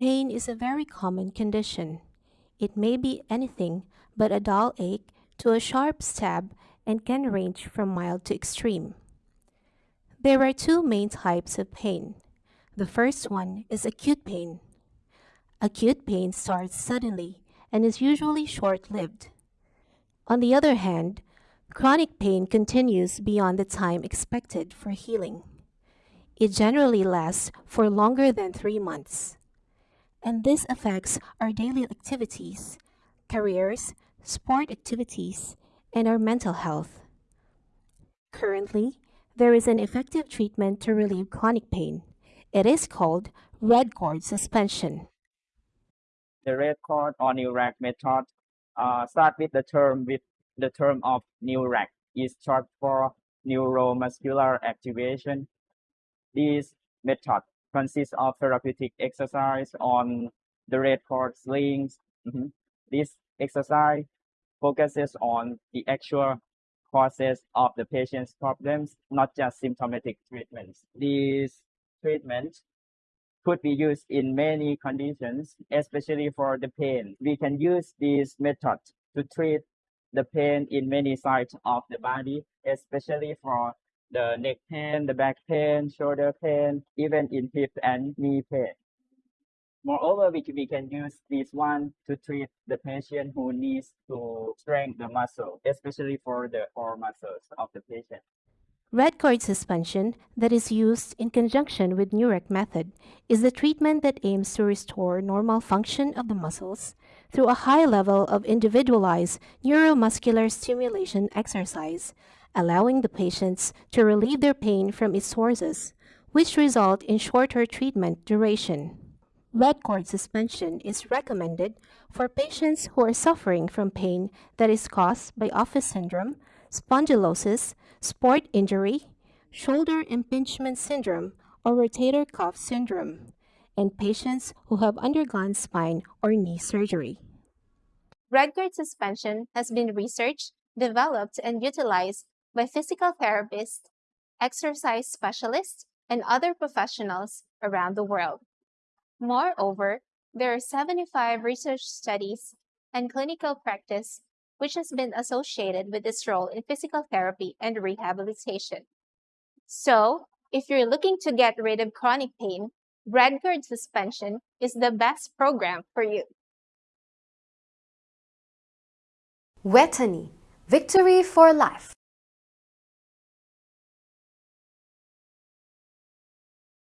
Pain is a very common condition. It may be anything but a dull ache to a sharp stab and can range from mild to extreme. There are two main types of pain. The first one is acute pain. Acute pain starts suddenly and is usually short lived. On the other hand, chronic pain continues beyond the time expected for healing. It generally lasts for longer than three months. And this affects our daily activities, careers, sport activities, and our mental health. Currently, there is an effective treatment to relieve chronic pain. It is called red cord suspension. The red cord or NeuRAC method uh, start with the term with the term of NeuRAC is short for neuromuscular activation. This method consists of therapeutic exercise on the red cord slings. Mm -hmm. This exercise focuses on the actual causes of the patient's problems, not just symptomatic treatments. These treatments could be used in many conditions, especially for the pain. We can use this method to treat the pain in many sites of the body, especially for the neck pain, the back pain, shoulder pain, even in hip and knee pain. Moreover, we, we can use this one to treat the patient who needs to strengthen the muscle, especially for the core muscles of the patient. Red cord suspension that is used in conjunction with NeuRAC method is the treatment that aims to restore normal function of the muscles through a high level of individualized neuromuscular stimulation exercise, allowing the patients to relieve their pain from its sources, which result in shorter treatment duration. Red cord suspension is recommended for patients who are suffering from pain that is caused by office syndrome, spondylosis, sport injury, shoulder impingement syndrome, or rotator cuff syndrome, and patients who have undergone spine or knee surgery. Red cord suspension has been researched, developed, and utilized by physical therapists, exercise specialists, and other professionals around the world. Moreover, there are 75 research studies and clinical practice which has been associated with its role in physical therapy and rehabilitation. So, if you're looking to get rid of chronic pain, red cord suspension is the best program for you. Vejthani, victory for life.